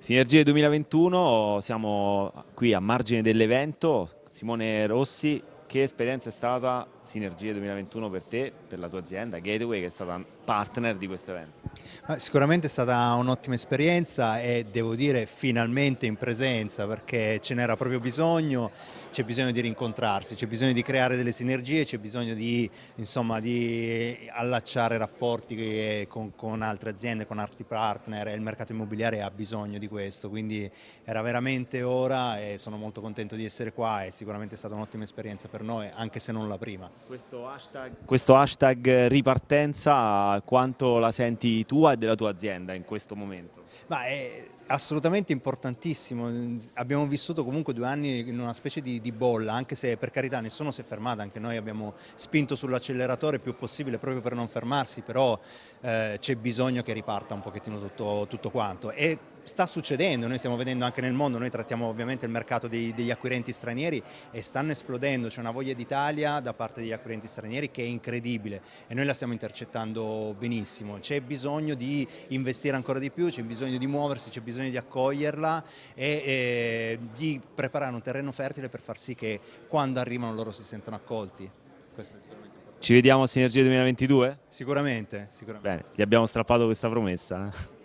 Sinergie 2021, siamo qui a margine dell'evento, Simone Rossi, che esperienza è stata Sinergie 2021 per te, per la tua azienda, Gateway, che è stata partner di questo evento? Sicuramente è stata un'ottima esperienza e devo dire finalmente in presenza perché ce n'era proprio bisogno, c'è bisogno di rincontrarsi, c'è bisogno di creare delle sinergie, c'è bisogno di, insomma, di allacciare rapporti con, con, altre aziende, con altri partner e il mercato immobiliare ha bisogno di questo, quindi era veramente ora e sono molto contento di essere qua e sicuramente è stata un'ottima esperienza per noi, anche se non la prima. Questo hashtag, questo hashtag ripartenza, quanto la senti tua e della tua azienda in questo momento? Ma è assolutamente importantissimo, abbiamo vissuto comunque due anni in una specie di, di bolla, anche se per carità nessuno si è fermato, anche noi abbiamo spinto sull'acceleratore il più possibile proprio per non fermarsi, però eh, c'è bisogno che riparta un pochettino tutto, tutto quanto. E sta succedendo, noi stiamo vedendo anche nel mondo, noi trattiamo ovviamente il mercato dei, degli acquirenti stranieri e stanno esplodendo, c'è una voglia d'Italia da parte degli acquirenti stranieri che è incredibile e noi la stiamo intercettando benissimo, c'è bisogno di investire ancora di più, c'è bisogno di muoversi, c'è bisogno di accoglierla e, e di preparare un terreno fertile per far sì che quando arrivano loro si sentano accolti. Ci vediamo a Sinergia 2022? Sicuramente, sicuramente. Bene, gli abbiamo strappato questa promessa. Eh.